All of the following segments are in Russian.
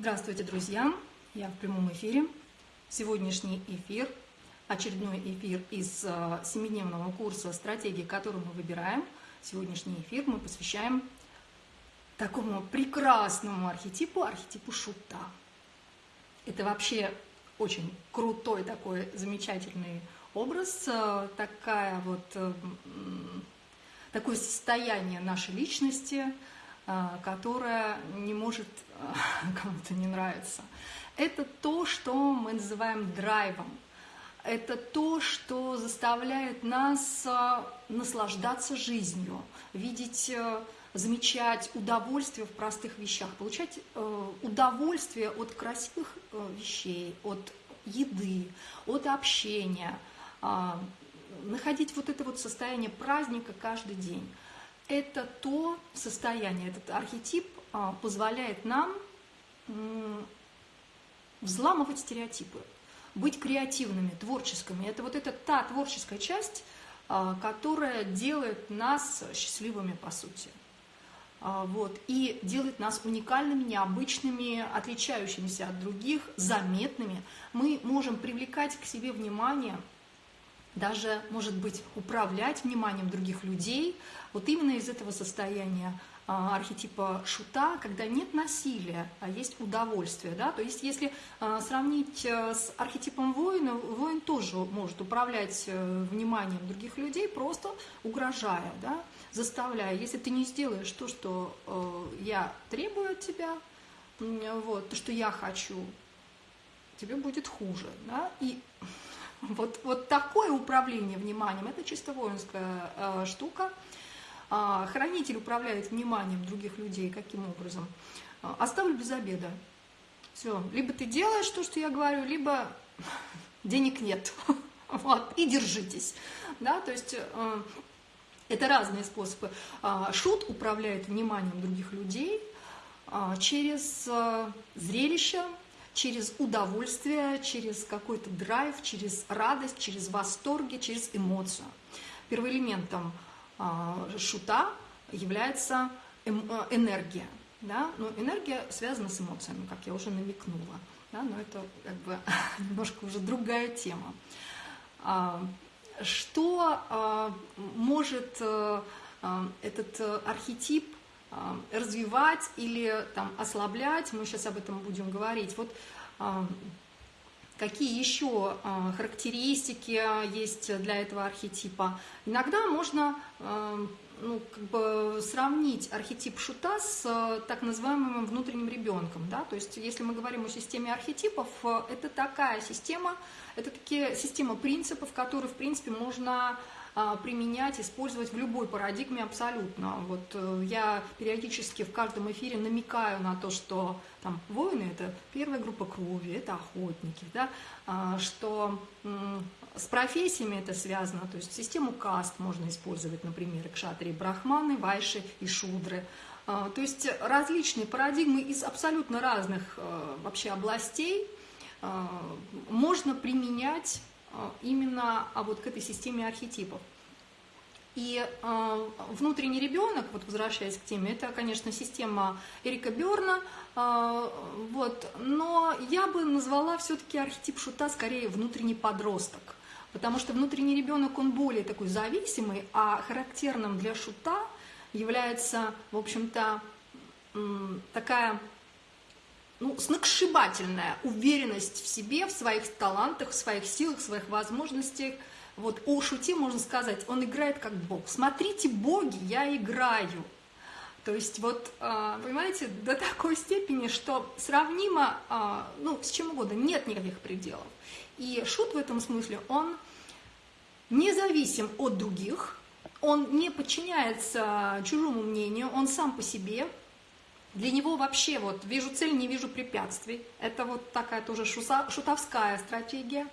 Здравствуйте, друзья! Я в прямом эфире. Сегодняшний эфир, очередной эфир из э, семидневного курса «Стратегии, который мы выбираем». Сегодняшний эфир мы посвящаем такому прекрасному архетипу, архетипу шута. Это вообще очень крутой такой замечательный образ, э, такая вот, такое состояние нашей личности, э, которое не может кому-то не нравиться. Это то, что мы называем драйвом. Это то, что заставляет нас наслаждаться жизнью, видеть замечать удовольствие в простых вещах, получать удовольствие от красивых вещей, от еды, от общения, находить вот это вот состояние праздника каждый день. Это то состояние, этот архетип а, позволяет нам взламывать стереотипы, быть креативными, творческими. Это вот эта та творческая часть, а, которая делает нас счастливыми по сути. А, вот, и делает нас уникальными, необычными, отличающимися от других, заметными. Мы можем привлекать к себе внимание, даже, может быть, управлять вниманием других людей, вот именно из этого состояния а, архетипа шута, когда нет насилия, а есть удовольствие. Да? То есть если а, сравнить э, с архетипом воина, воин тоже может управлять э, вниманием других людей, просто угрожая, да? заставляя. Если ты не сделаешь то, что э, я требую от тебя, вот, то, что я хочу, тебе будет хуже. Да? И вот, вот такое управление вниманием, это чисто воинская штука – а, хранитель управляет вниманием других людей. Каким образом? А, оставлю без обеда. Все. Либо ты делаешь то, что я говорю, либо денег нет. Вот. И держитесь. Да? То есть э, это разные способы. А, шут управляет вниманием других людей через э, зрелище, через удовольствие, через какой-то драйв, через радость, через восторги, через эмоцию. Первоэлементом а, шута является эм, э, энергия. Да? Но энергия связана с эмоциями, как я уже намекнула. Да? Но это как бы немножко уже другая тема. А, что а, может э, этот э, архетип развивать или там, ослаблять, мы сейчас об этом будем говорить. Вот Какие еще а, характеристики есть для этого архетипа? Иногда можно ну, как бы сравнить архетип шута с так называемым внутренним ребенком. Да? То есть, если мы говорим о системе архетипов, это такая система, это такие система принципов, которые, в принципе, можно применять, использовать в любой парадигме абсолютно. Вот э, я периодически в каждом эфире намекаю на то, что там воины – это первая группа крови, это охотники, да, а, что с профессиями это связано, то есть систему каст можно использовать, например, кшатри, брахманы, вайши и шудры. А, то есть различные парадигмы из абсолютно разных э, вообще областей можно применять а, именно а вот к этой системе архетипов. И э, внутренний ребенок, вот возвращаясь к теме, это, конечно, система Эрика Берна, э, вот, но я бы назвала все-таки архетип шута скорее внутренний подросток, потому что внутренний ребенок, он более такой зависимый, а характерным для шута является, в общем-то, такая ну, сногсшибательная уверенность в себе, в своих талантах, в своих силах, в своих возможностях. Вот о Шуте можно сказать, он играет как Бог. Смотрите, боги, я играю. То есть вот, а, понимаете, до такой степени, что сравнимо, а, ну, с чем угодно, нет никаких пределов. И Шут в этом смысле, он независим от других, он не подчиняется чужому мнению, он сам по себе, для него вообще вот вижу цель, не вижу препятствий. Это вот такая тоже шутовская стратегия.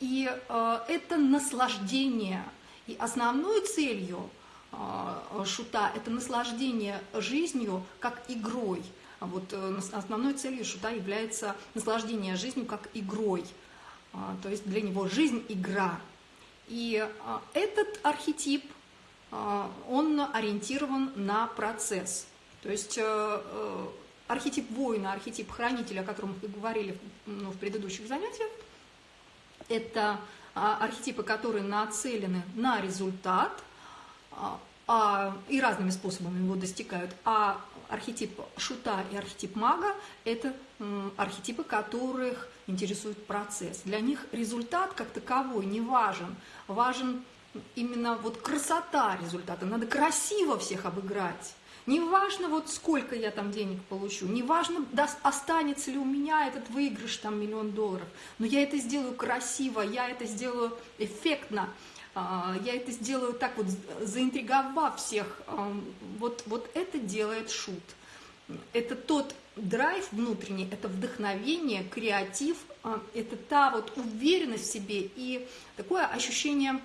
И а, это наслаждение. И основной целью а, шута – это наслаждение жизнью как игрой. А вот э, основной целью шута является наслаждение жизнью как игрой. То есть для него жизнь – игра. И этот архетип – а, он ориентирован на процесс. То есть э, э, архетип воина, архетип хранителя, о котором мы говорили ну, в предыдущих занятиях, это а, архетипы, которые нацелены на результат а, а, и разными способами его достигают. А архетип шута и архетип мага – это архетипы, которых интересует процесс. Для них результат как таковой не важен. Важен именно вот красота результата. Надо красиво всех обыграть. Не важно, вот сколько я там денег получу, не важно, даст, останется ли у меня этот выигрыш, там, миллион долларов, но я это сделаю красиво, я это сделаю эффектно, а, я это сделаю так вот, заинтриговав всех. Вот, вот это делает шут. Это тот драйв внутренний, это вдохновение, креатив, а, это та вот уверенность в себе и такое ощущение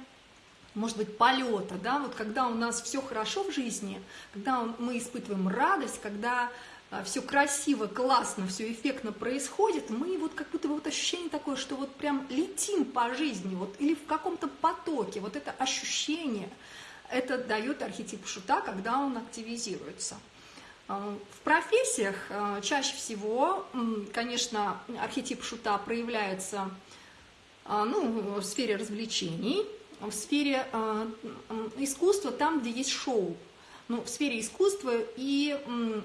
может быть, полета, да, вот когда у нас все хорошо в жизни, когда мы испытываем радость, когда а, все красиво, классно, все эффектно происходит, мы вот как будто бы вот ощущение такое, что вот прям летим по жизни, вот или в каком-то потоке, вот это ощущение, это дает архетип шута, когда он активизируется. А, в профессиях а, чаще всего, конечно, архетип шута проявляется ну, в сфере развлечений, в сфере э, искусства, там, где есть шоу. Ну, в сфере искусства и,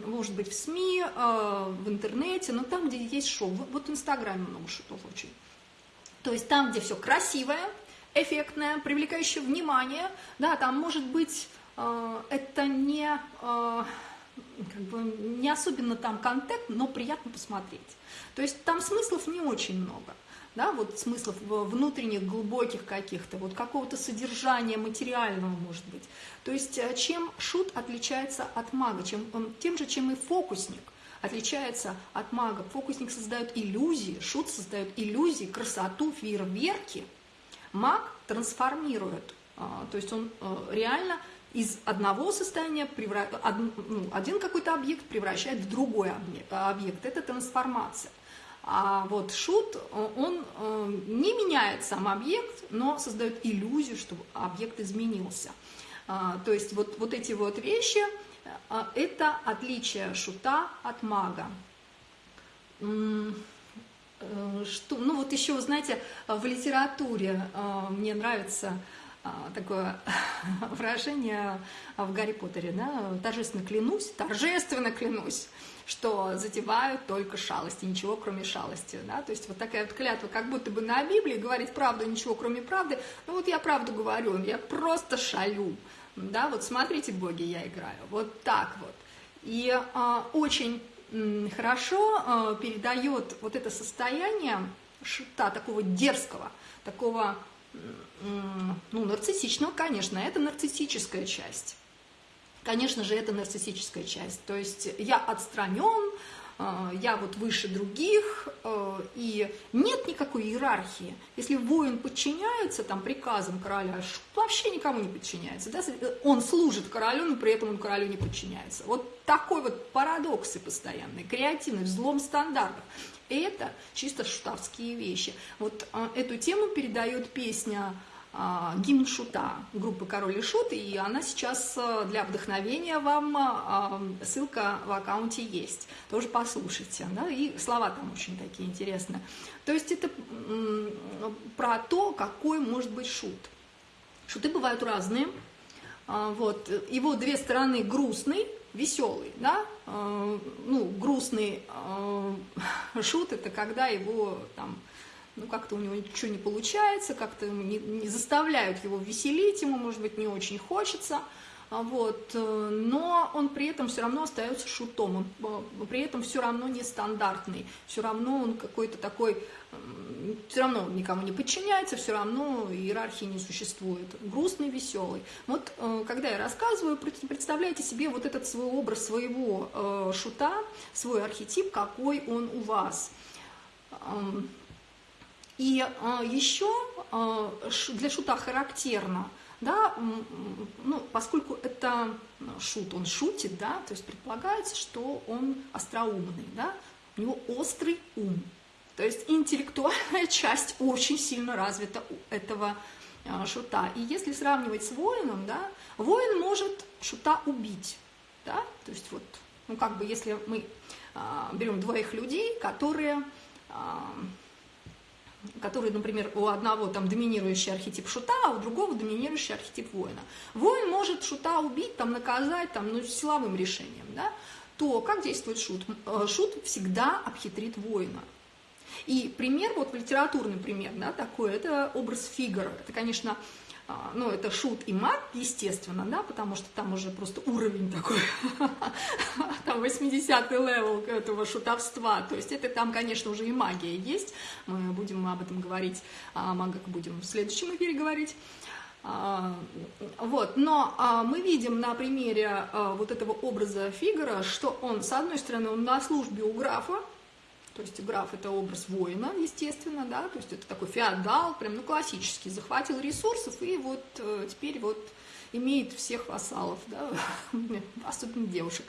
может быть, в СМИ, э, в интернете, но там, где есть шоу. Вот в Инстаграме много шутов очень. То есть там, где все красивое, эффектное, привлекающее внимание, да, там может быть э, это не, э, как бы, не особенно там контент, но приятно посмотреть. То есть там смыслов не очень много да, вот смыслов внутренних, глубоких каких-то, вот какого-то содержания материального, может быть. То есть э, чем шут отличается от мага, чем, тем же, чем и фокусник отличается от мага. Фокусник создает иллюзии, шут создает иллюзии, красоту, фейерверки. Маг трансформирует, а, то есть он э, реально из одного состояния превра... Ну, один какой-то объект превращает в другой объект. Это трансформация. А вот шут, он э, не меняет сам объект, но создает иллюзию, что объект изменился. А, то есть вот, вот эти вот вещи э, – это отличие шута от мага. Э, что, ну вот еще, знаете, в литературе мне нравится такое выражение в Гарри Поттере, да, торжественно клянусь, торжественно клянусь, что затевают только шалости, ничего кроме шалости, да, то есть вот такая вот клятва, как будто бы на Библии говорить правду, ничего кроме правды, ну вот я правду говорю, я просто шалю, да, вот смотрите, боги, я играю, вот так вот. И э, очень э, хорошо э, передает вот это состояние шута, такого дерзкого, такого, э, ну, нарциссичного, конечно, это нарциссическая часть. Конечно же, это нарциссическая часть. То есть я отстранен, э, я вот выше других, э, и нет никакой иерархии. Если воин подчиняется там приказам короля, вообще никому не подчиняется. Да? Он служит королю, но при этом он королю не подчиняется. Вот такой вот парадоксы постоянные, креативный, взлом стандартов. Это чисто шутовские вещи. Вот э, эту тему передает песня гимн Шута группы Король и Шут, и она сейчас э, для вдохновения вам, а, ссылка в аккаунте есть, тоже послушайте, да, и слова там очень такие интересные. То есть это про то, какой может быть шут. Шуты бывают разные, а, вот, его две стороны грустный, веселый, да, ну, грустный шут, это когда его там ну как-то у него ничего не получается, как-то не, не заставляют его веселить, ему, может быть, не очень хочется, а вот, э, но он при этом все равно остается шутом, он э, при этом все равно нестандартный, все равно он какой-то такой, все равно никому не подчиняется, все равно иерархии не существует, грустный, веселый. Вот э, когда я рассказываю, представляете себе вот этот свой образ своего шута, свой архетип, какой он у вас. И а, еще а, для шута характерно, да, ну, поскольку это шут, он шутит, да, то есть предполагается, что он остроумный, да, у него острый ум. То есть интеллектуальная часть очень сильно развита у этого а, шута. И если сравнивать с воином, да, воин может шута убить, да, то есть вот Ну, как бы, если мы а, берем двоих людей, которые, которые, например, у одного там доминирующий архетип шута, а у другого доминирующий архетип воина. Воин может шута убить, там, наказать, там, ну, силовым решением, да? то как действует шут? Э, шут всегда обхитрит воина. И пример, вот литературный пример, да, такой, это образ Фигаро. Это, конечно, ну, это шут и маг, естественно, да, потому что там уже просто уровень такой, там 80-й level этого шутовства, то есть это там, конечно, уже и магия есть, мы будем об этом говорить, о магах будем в следующем эфире говорить, а, вот, но а, мы видим на примере вот этого образа Фигара, что он, с одной стороны, он на службе у графа, то есть граф это образ воина, естественно, да, то есть это такой феодал, прям, ну, классический, захватил ресурсов и вот э, теперь вот имеет всех вассалов, да, особенно девушек.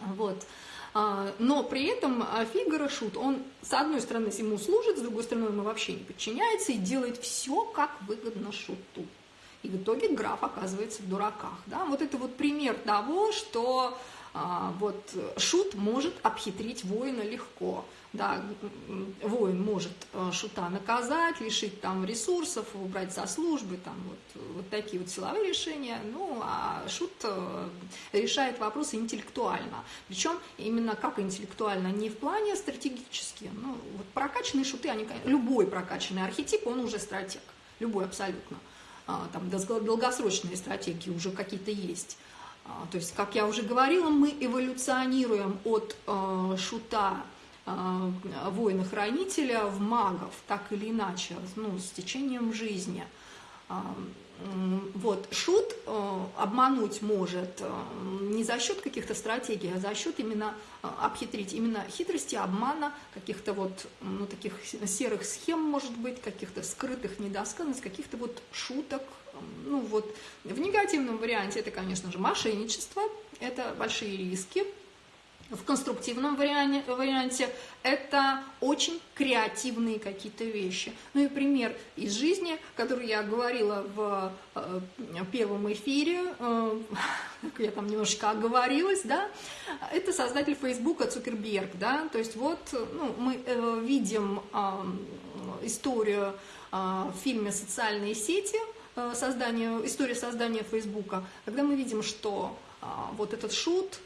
Вот. А, но при этом Фигаро Шут, он с одной стороны ему служит, с другой стороны ему вообще не подчиняется и делает все, как выгодно Шуту. И в итоге граф оказывается в дураках. Да? Вот это вот пример того, что а, вот шут может обхитрить воина легко. Да, воин может э, шута наказать, лишить там ресурсов, убрать со службы, там вот, вот такие вот силовые решения. Ну, а шут э, решает вопросы интеллектуально. Причем именно как интеллектуально, не в плане стратегически. Ну, вот прокачанные шуты, они, любой прокачанный архетип, он уже стратег. Любой абсолютно. А, там долгосрочные стратегии уже какие-то есть. А, то есть, как я уже говорила, мы эволюционируем от э, шута э, воина-хранителя в магов, так или иначе, ну, с течением жизни. Вот, шут э, обмануть может не за счет каких-то стратегий, а за счет именно обхитрить, именно хитрости, обмана, каких-то вот, ну, таких серых схем, может быть, каких-то скрытых недосказанностей, каких-то вот шуток, ну вот, в негативном варианте это, конечно же, мошенничество, это большие риски. В конструктивном варианте, варианте. Это очень креативные какие-то вещи. Ну и пример из жизни, который я говорила в э, первом эфире, э, я там немножечко оговорилась, да, это создатель Фейсбука Цукерберг, да, то есть вот ну, мы э, видим э, историю в фильме «Социальные сети», создания, история создания Фейсбука, когда мы видим, что вот этот шут,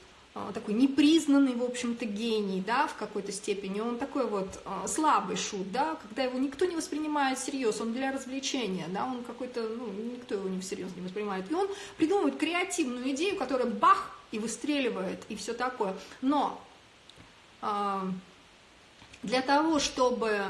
такой непризнанный, в общем-то, гений, да, в какой-то степени, он такой вот а, слабый шут, да, когда его никто не воспринимает всерьез, он для развлечения, да, он какой-то, ну, никто его не всерьез не воспринимает, и он придумывает креативную идею, которая бах, и выстреливает, и все такое, но для того, чтобы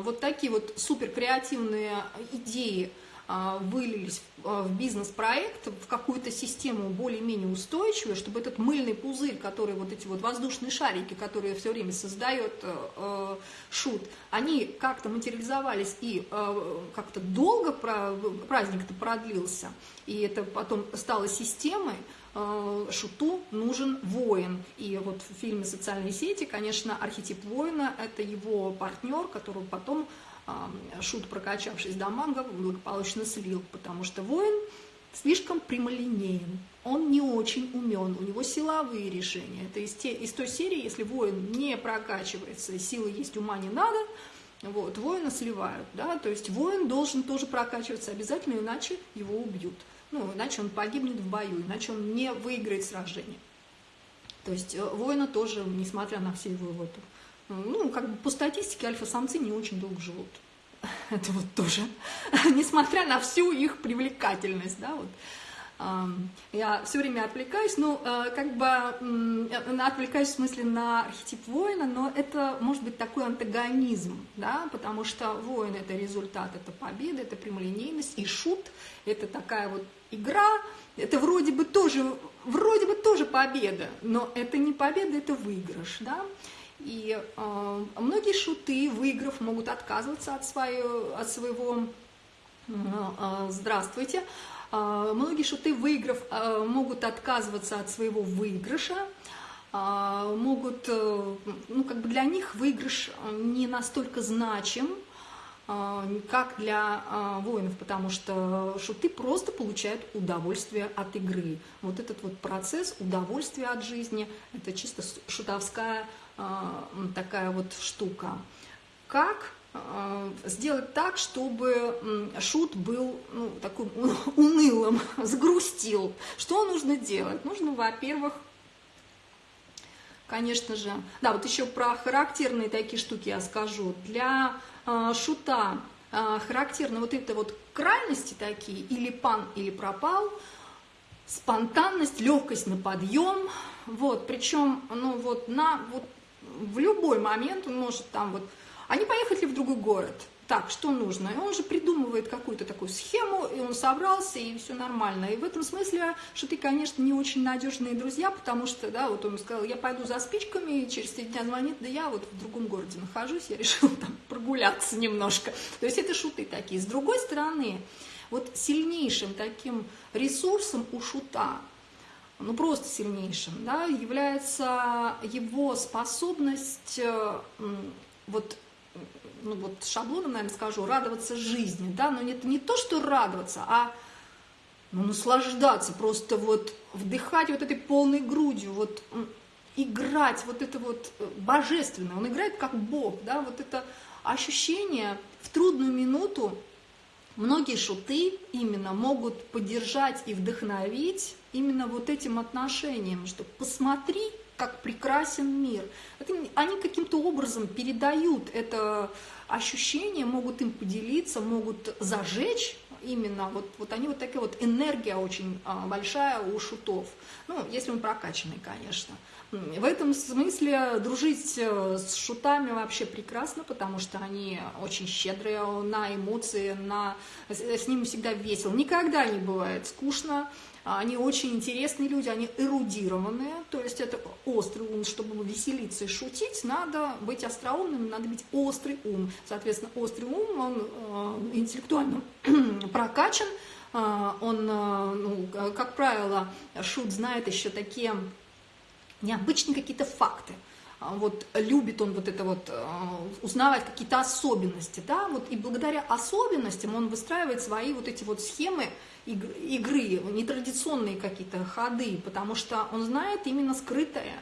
вот такие вот супер креативные идеи а, вылились а, в бизнес-проект, в какую-то систему более-менее устойчивую, чтобы этот мыльный пузырь, который вот эти вот воздушные шарики, которые все время создает э, э, шут, они как-то материализовались и э, как-то долго праздник-то продлился, и это потом стало системой, Шуту нужен воин. И вот в фильме «Социальные сети», конечно, архетип воина – это его партнер, который потом Шут, прокачавшись до манга, благополучно слил, потому что воин слишком прямолинеен, он не очень умен, у него силовые решения. Это из, те, из той серии, если воин не прокачивается, силы есть, ума не надо, вот, воина сливают, да, то есть воин должен тоже прокачиваться обязательно, иначе его убьют. Ну, иначе он погибнет в бою, иначе он не выиграет сражение. То есть э, воина тоже, несмотря на все его вот ну, как бы по статистике альфа-самцы не очень долго живут. Это вот тоже, несмотря на всю их привлекательность, да, вот. Я все время отвлекаюсь, ну, э, как бы отвлекаюсь в смысле на архетип воина, но это может быть такой антагонизм, да, потому что воин это результат, это победа, это прямолинейность, и шут это такая вот игра, это вроде бы тоже, вроде бы тоже победа, но это не победа, это выигрыш, да, и э, многие шуты, выиграв, могут отказываться от, свое, от своего э, «здравствуйте», э, многие шуты, выиграв, э, могут отказываться от своего выигрыша, э, могут, э, ну, как бы для них выигрыш не настолько значим, как для воинов, потому что шуты просто получают удовольствие от игры. Вот этот вот процесс удовольствия от жизни, это чисто шутовская такая вот штука. Как сделать так, чтобы шут был ну, такой унылым, сгрустил. Что нужно делать? Нужно, во-первых, конечно же, да, вот еще про характерные такие штуки я скажу. Для э, шута э, характерны вот это вот крайности такие, или пан, или пропал, спонтанность, легкость на подъем, вот, причем, ну вот, на, вот, в любой момент он может там вот, они поехали в другой город, так, что нужно? И он же придумывает какую-то такую схему, и он собрался, и все нормально. И в этом смысле, что ты, конечно, не очень надежные друзья, потому что, да, вот он сказал, я пойду за спичками, и через три дня звонит, да я вот в другом городе нахожусь, я решил там прогуляться немножко. То есть это шуты такие. С другой стороны, вот сильнейшим таким ресурсом у шута, ну просто сильнейшим, да, является его способность э, вот ну вот шаблоном, наверное, скажу, радоваться жизни, да, но это не то, что радоваться, а ну, наслаждаться, просто вот вдыхать вот этой полной грудью, вот играть, вот это вот э, божественное, он играет как Бог, да, вот это ощущение в трудную минуту, многие шуты именно могут поддержать и вдохновить именно вот этим отношением, что посмотри, как прекрасен мир. Это, они каким-то образом передают это ощущение, могут им поделиться, могут зажечь именно, вот, вот они вот такая вот энергия очень а, большая у шутов. Ну, если он прокачанный, конечно. В этом смысле дружить э, с шутами вообще прекрасно, потому что они очень щедрые на эмоции, на... с ними всегда весело. Никогда не бывает скучно. Они очень интересные люди, они эрудированные, то есть это острый ум, чтобы веселиться и шутить, надо быть остроумным, надо быть острый ум. Соответственно, острый ум, он э, интеллектуально прокачан, э, он, ну, как правило, шут знает еще такие необычные какие-то факты – а, вот любит он вот это вот э, узнавать какие-то особенности, да, вот и благодаря особенностям он выстраивает свои вот эти вот схемы игры, нетрадиционные какие-то ходы, потому что он знает именно скрытое.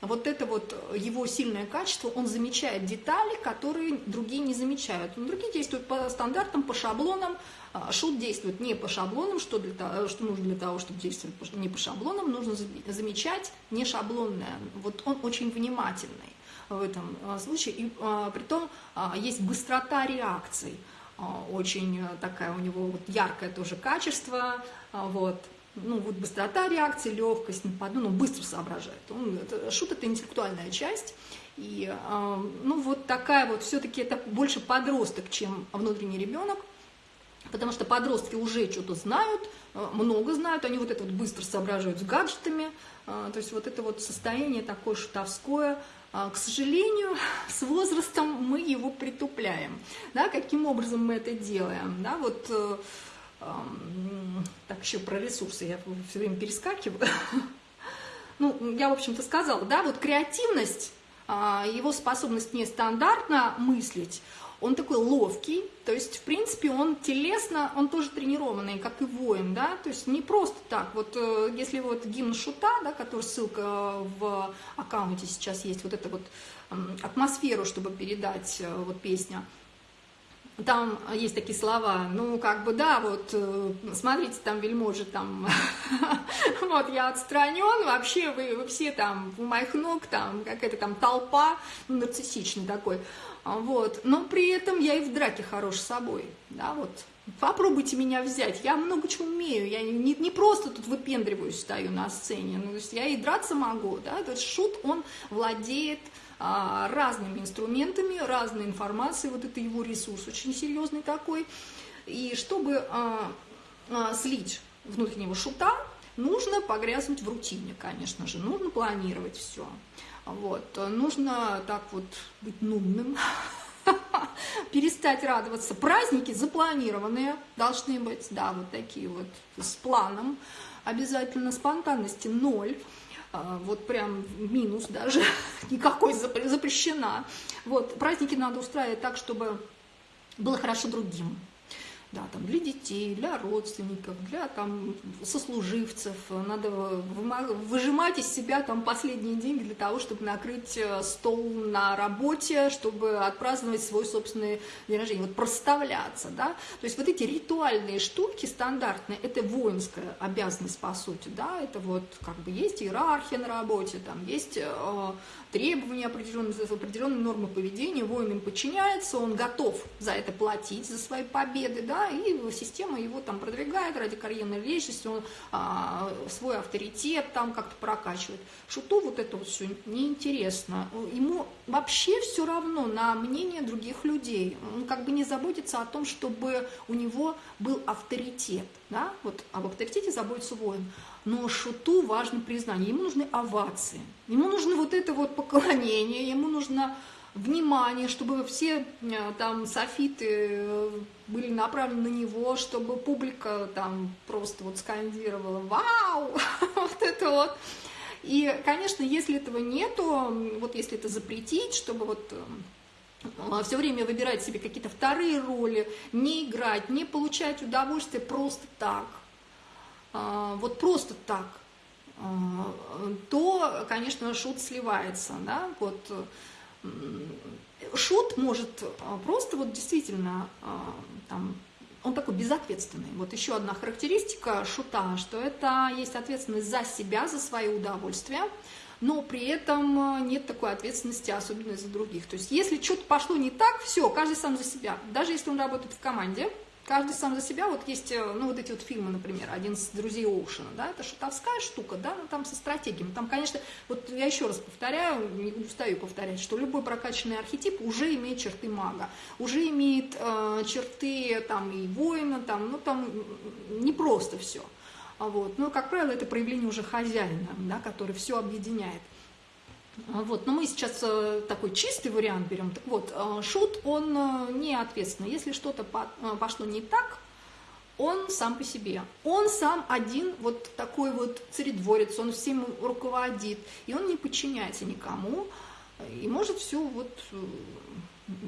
Вот это вот его сильное качество, он замечает детали, которые другие не замечают. Другие действуют по стандартам, по шаблонам, а, шут действует не по шаблонам, что, для того, что нужно для того, чтобы действовать не по шаблонам, нужно замечать не шаблонное. Вот он очень внимательный в этом а, случае. И а, при том а, есть быстрота реакций, а, очень такая у него вот яркое тоже качество, а, вот. Ну, вот быстрота реакции, легкость, нападу, ну, быстро соображает. Он, это, шут – это интеллектуальная часть, и, ну, вот такая вот, все-таки это больше подросток, чем внутренний ребенок, Потому что подростки уже что-то знают, э, много знают, они вот это вот быстро соображают с гаджетами. Э, то есть вот это вот состояние такое шутовское, э, к сожалению, с возрастом мы его притупляем. Да, каким образом мы это делаем? Да, вот, эм, так, еще про ресурсы я все время перескакиваю. Ну, я, в общем-то, сказала, да, вот креативность, его способность нестандартно мыслить, он такой ловкий, то есть, в принципе, он телесно, он тоже тренированный, как и воин, да, то есть не просто так, вот э, если вот гимн Шута, да, который ссылка в аккаунте сейчас есть, вот эта вот атмосферу, чтобы передать э, вот песня, там есть такие слова, ну, как бы, да, вот, э, смотрите, там вельможи, там, вот, я отстранен, вообще вы, вы все там у моих ног, там, какая-то там толпа, ну, нарциссичный такой, вот. Но при этом я и в драке хорош собой, да, вот. Попробуйте меня взять, я много чего умею, я не, не просто тут выпендриваюсь, стою на сцене, ну, то есть я и драться могу, да, то есть шут, он владеет а, разными инструментами, разной информацией, вот это его ресурс очень серьезный такой, и чтобы а, а, слить внутреннего шута, нужно погрязнуть в рутине, конечно же, нужно планировать все. Вот. Нужно так вот быть нудным, перестать радоваться. Праздники запланированные должны быть, да, вот такие вот с планом. Обязательно спонтанности ноль. А, вот прям минус даже, никакой запрещена. Вот, праздники надо устраивать так, чтобы было хорошо другим да, там, для детей, для родственников, для там, сослуживцев. Надо выжимать из себя там, последние деньги для того, чтобы накрыть э, стол на работе, чтобы отпраздновать свой собственный день рождения. Вот проставляться, да. То есть вот эти ритуальные штуки стандартные, это воинская обязанность, по сути, да, это вот как бы есть иерархия на работе, там есть э, требования определенные, определенные нормы поведения, воин им подчиняется, он готов за это платить, за свои победы, да, и система его там продвигает ради карьерной лестницы, он а, свой авторитет там как-то прокачивает. Шуту вот это вот все неинтересно. Ему вообще все равно на мнение других людей. Он как бы не заботится о том, чтобы у него был авторитет. Да? Вот об авторитете заботится воин. Но шуту важно признание. Ему нужны овации. Ему нужно вот это вот поклонение, ему нужно внимание, чтобы все э, там софиты э, были направлены на него, чтобы публика там просто вот скандировала «Вау!» вот это вот. И, конечно, если этого нету, вот если это запретить, чтобы вот э, все время выбирать себе какие-то вторые роли, не играть, не получать удовольствие просто так, вот просто так, то, конечно, шут сливается, да, вот шут может а, просто вот действительно а, там, он такой безответственный. Вот еще одна характеристика шута, что это есть ответственность за себя, за свои удовольствия, но при этом а, нет такой ответственности, особенно за других. То есть если что-то пошло не так, все, каждый сам за себя. Даже если он работает в команде, каждый сам за себя. Вот есть, э, ну, вот эти вот фильмы, например, один из друзей Оушена, да, это шутовская штука, да, ну, там со стратегиями. Там, конечно, вот я еще раз повторяю, не устаю повторять, что любой прокачанный архетип уже имеет черты мага, уже имеет э, черты, там, и воина, там, ну, там не просто все. А вот. Но, как правило, это проявление уже хозяина, да, который все объединяет. А, вот, но мы сейчас э, такой чистый вариант берем. Так вот, э, шут, он э, не ответственный. Если что-то пошло не так, он сам по себе. Он сам один вот такой вот царедворец, он всем руководит, и он не подчиняется никому, и может все вот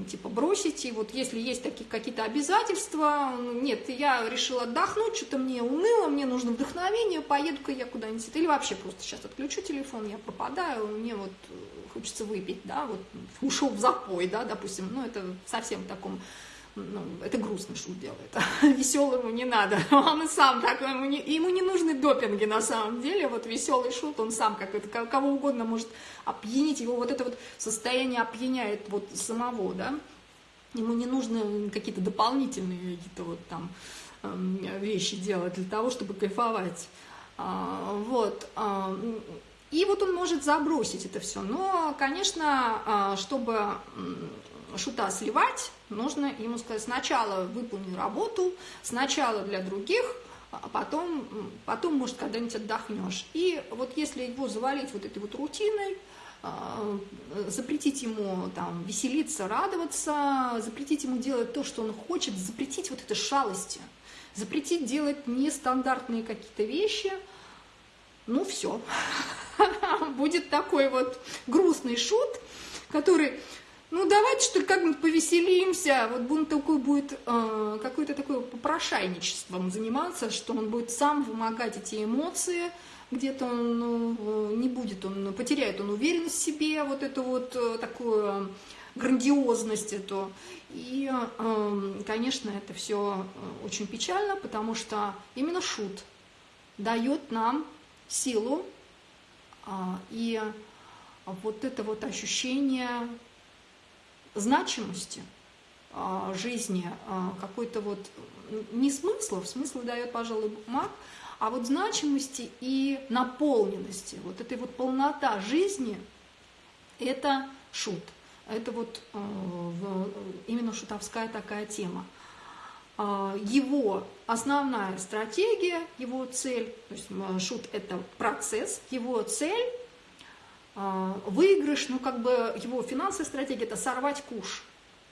типа бросить, и вот если есть такие какие-то обязательства, нет, я решила отдохнуть, что-то мне уныло, мне нужно вдохновение, поеду-ка я куда-нибудь, или вообще просто сейчас отключу телефон, я пропадаю, мне вот хочется выпить, да, вот ушел в запой, да, допустим, ну это совсем в таком ну, это грустно шут делает. Веселому не надо. Он и сам так, ему не, ему не нужны допинги на самом деле. Вот веселый шут, он сам как это, кого угодно может опьянить. Его вот это вот состояние опьяняет вот самого, да. Ему не нужны какие-то дополнительные какие-то вот там эм, вещи делать для того, чтобы кайфовать. А, вот. А, и вот он может забросить это все. Но, конечно, а, чтобы шута сливать, нужно ему сказать, сначала выполни работу, сначала для других, а потом, потом может, когда-нибудь отдохнешь. И вот если его завалить вот этой вот рутиной, а, запретить ему там веселиться, радоваться, запретить ему делать то, что он хочет, запретить вот это шалости, запретить делать нестандартные какие-то вещи, ну все, будет такой вот грустный шут, который ну давайте что ли как-нибудь повеселимся, вот он такой будет э, какое-то такое попрошайничеством заниматься, что он будет сам вымогать эти эмоции, где-то он ну, не будет, он потеряет он уверенность в себе, вот эту вот э, такую грандиозность эту. И, э, конечно, это все э, очень печально, потому что именно шут дает нам силу э, и вот это вот ощущение значимости а, жизни, а, какой-то вот не смысла, смысл дает, пожалуй, маг, а вот значимости и наполненности, вот этой вот полнота жизни, это шут. Это вот а, именно шутовская такая тема. Его основная стратегия, его цель, то есть шут – это процесс, его цель а, выигрыш, ну как бы его финансовая стратегия – это сорвать куш.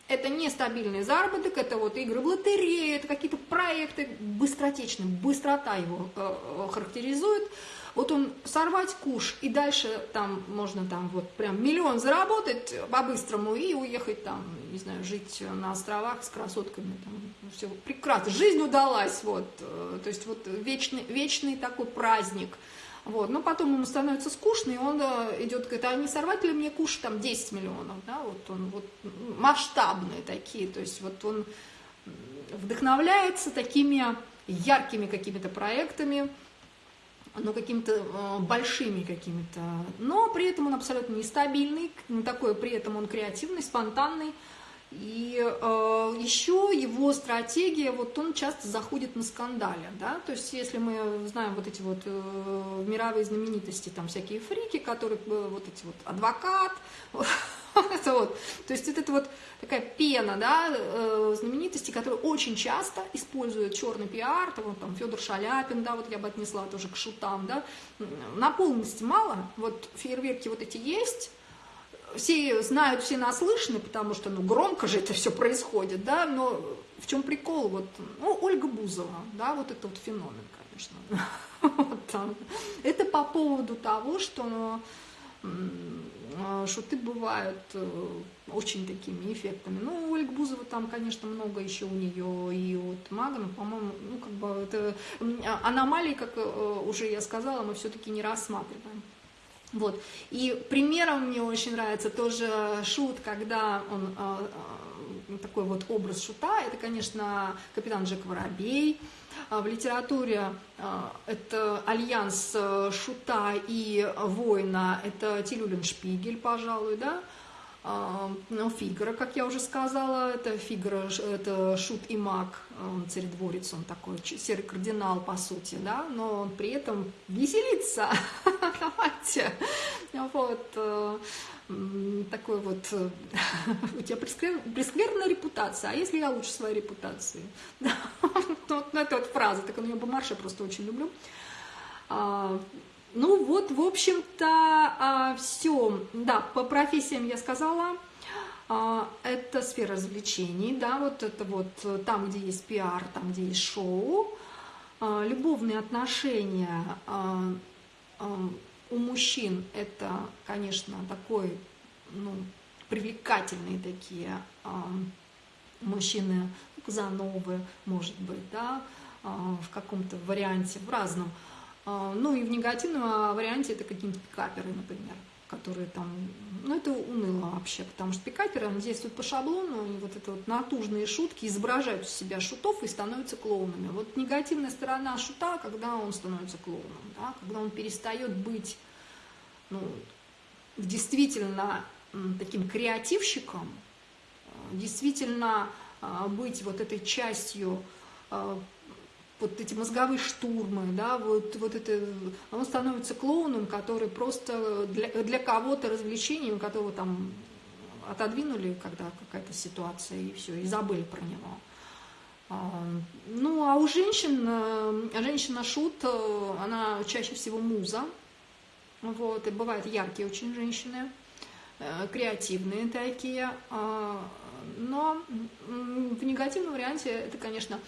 Это нестабильный заработок, это вот игры в лотерею, это какие-то проекты быстротечные, быстрота его э, характеризует. Вот он сорвать куш, и дальше там можно там вот прям миллион заработать по-быстрому и уехать там, не знаю, жить на островах с красотками. Там, все прекрасно, жизнь удалась, вот. То есть вот вечный, вечный такой праздник. Вот. Но потом ему становится скучно, и он идет, говорит, а не сорвать ли мне куш там 10 миллионов, да, вот он вот масштабные такие, то есть вот он вдохновляется такими яркими какими-то проектами, но какими-то э, большими какими-то, но при этом он абсолютно нестабильный, такой при этом он креативный, спонтанный, и э, еще его стратегия, вот он часто заходит на скандале, да, то есть если мы знаем вот эти вот э, мировые знаменитости, там всякие фрики, которые э, вот эти вот адвокат, это вот, то есть это вот такая пена, да, э, знаменитости, которые очень часто используют черный пиар, там, там Федор Шаляпин, да, вот я бы отнесла тоже к шутам, да, на полности мало, вот фейерверки вот эти есть, все знают, все наслышаны, потому что, ну, громко же это все происходит, да, но в чем прикол, вот, ну, Ольга Бузова, да, вот это вот феномен, конечно. Вот. Это по поводу того, что шуты бывают э, очень такими эффектами. Ну, у Ольги Бузова там, конечно, много еще у нее и от Магана, по-моему, ну, как бы это аномалии, как э, уже я сказала, мы все-таки не рассматриваем. Вот. И примером мне очень нравится тоже шут, когда он э, такой вот образ шута, это, конечно, капитан Джек Воробей. В литературе это альянс э, шута и воина, это Тилюлин Шпигель, пожалуй, да. Ну, Фигара, как я уже сказала, это Фигара, это шут и маг, он царедворец, он такой серый кардинал, по сути, да, но он при этом веселится, давайте, вот, э, такой вот, э, у тебя прескверная репутация, а если я лучше своей репутации? вот это вот фраза, так меня Бомарша просто очень люблю. А, ну вот, в общем-то, а, все. Да, по профессиям я сказала. А, это сфера развлечений, да, вот это вот э, там, где есть пиар, там, где есть шоу. А, любовные отношения у мужчин это, конечно, такой, ну, привлекательные такие мужчины, Казановы, может быть, да, в каком-то варианте, в разном. А, ну и в негативном а, варианте это какие-нибудь пикаперы, например, которые там, ну это уныло вообще, потому что пикаперы, они действуют по шаблону, и вот это вот натужные шутки изображают из себя шутов и становятся клоунами. Вот негативная сторона шута, когда он становится клоуном, да, когда он перестает быть ну, действительно таким креативщиком, действительно а, быть вот этой частью вот эти мозговые штурмы, да, вот, вот это, он становится клоуном, который просто для, для кого-то развлечением, которого там отодвинули, когда какая-то ситуация, и все, и забыли про него. А, ну, а у женщин, э, женщина-шут, э, она чаще всего муза, вот, и бывают яркие очень женщины, э, креативные такие, а, но в негативном варианте это, конечно,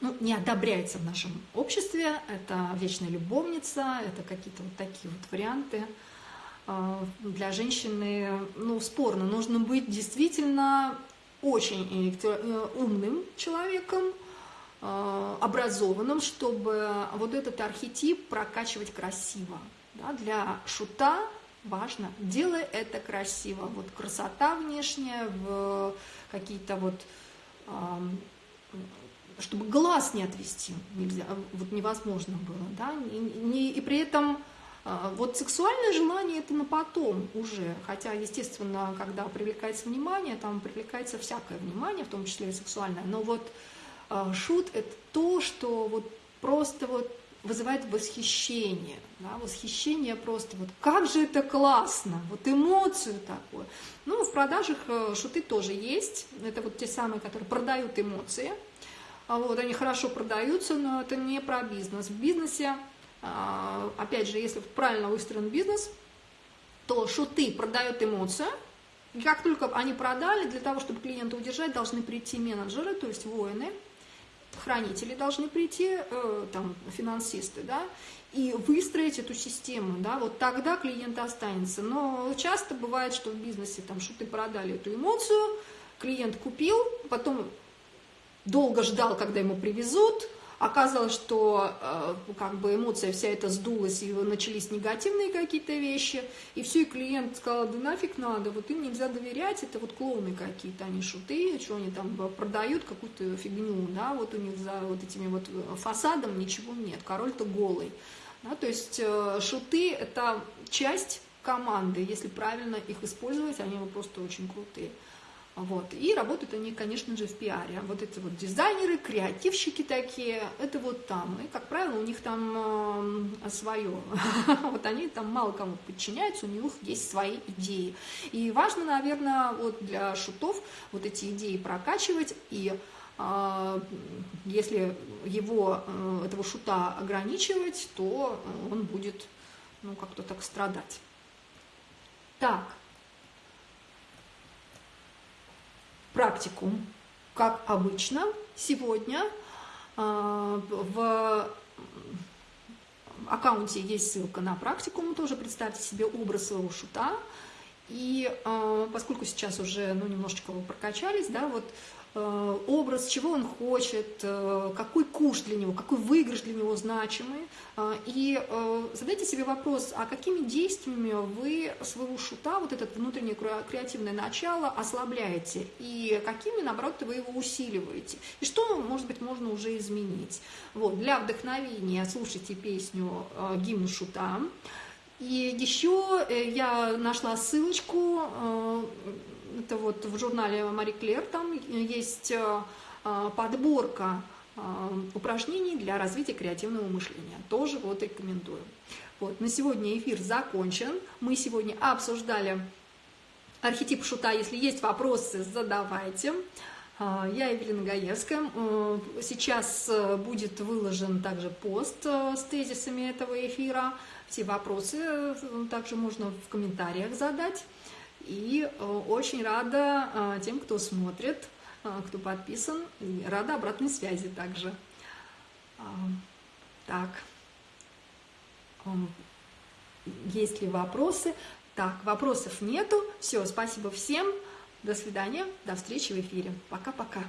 ну, не одобряется в нашем обществе. Это вечная любовница, это какие-то вот такие вот варианты. А, для женщины, ну, спорно, нужно быть действительно очень э, умным человеком, а, образованным, чтобы вот этот архетип прокачивать красиво. Да, для шута важно, делай это красиво. Вот красота внешняя, в какие-то вот чтобы глаз не отвести нельзя, вот невозможно было, да, и, не, и при этом а, вот сексуальное желание это на потом уже, хотя, естественно, когда привлекается внимание, там привлекается всякое внимание, в том числе и сексуальное, но вот а, шут это то, что вот просто вот вызывает восхищение, да, восхищение просто, вот как же это классно, вот эмоцию такую. Ну, в продажах э, шуты тоже есть, это вот те самые, которые продают эмоции, вот, они хорошо продаются, но это не про бизнес. В бизнесе, а, опять же, если правильно выстроен бизнес, то шуты продают эмоцию, и как только они продали, для того, чтобы клиента удержать, должны прийти менеджеры, то есть воины, хранители должны прийти, э, там, финансисты, да, и выстроить эту систему, да, вот тогда клиент останется. Но часто бывает, что в бизнесе там шуты продали эту эмоцию, клиент купил, потом долго ждал, когда ему привезут, Оказалось, что э, как бы эмоция вся эта сдулась, и начались негативные какие-то вещи, и все, и клиент сказал, да нафиг надо, вот им нельзя доверять, это вот клоуны какие-то, они шуты, что они там продают, какую-то фигню, да, вот у них за вот этими вот фасадом ничего нет, король-то голый. Да, то есть э, шуты – это часть команды, если правильно их использовать, они просто очень крутые. Вот. И работают они, конечно же, в пиаре. Вот эти вот дизайнеры, креативщики такие, это вот там. И, как правило, у них там э, свое. вот они там мало кому подчиняются, у них есть свои идеи. И важно, наверное, вот для шутов вот эти идеи прокачивать и э, если его, э, этого шута ограничивать, то он будет ну, как-то так страдать. Так, практикум, как обычно, сегодня а, в аккаунте есть ссылка на практикум, тоже представьте себе образ своего шута. И э, поскольку сейчас уже ну, немножечко вы прокачались, да, вот образ, чего он хочет, э, какой куш для него, какой выигрыш для него значимый. Э, и задайте себе вопрос, а какими действиями вы своего шута, вот это внутреннее креативное начало ослабляете, и какими, наоборот, вы его усиливаете. И что, может быть, можно уже изменить. Вот, для вдохновения слушайте песню «Гимн шута». И еще я нашла ссылочку это вот в журнале Мари Клер, там есть э, э, подборка э, упражнений для развития креативного мышления. Тоже вот рекомендую. Вот, на сегодня эфир закончен. Мы сегодня обсуждали архетип шута. Если есть вопросы, задавайте. Я Евелина Гаевская. Сейчас будет выложен также пост с тезисами этого эфира. Все вопросы также можно в комментариях задать. И э, очень рада э, тем, кто смотрит, э, кто подписан, и рада обратной связи также. Так, есть ли вопросы? Так, вопросов нету. Все, спасибо всем. До свидания, до встречи в эфире. Пока-пока.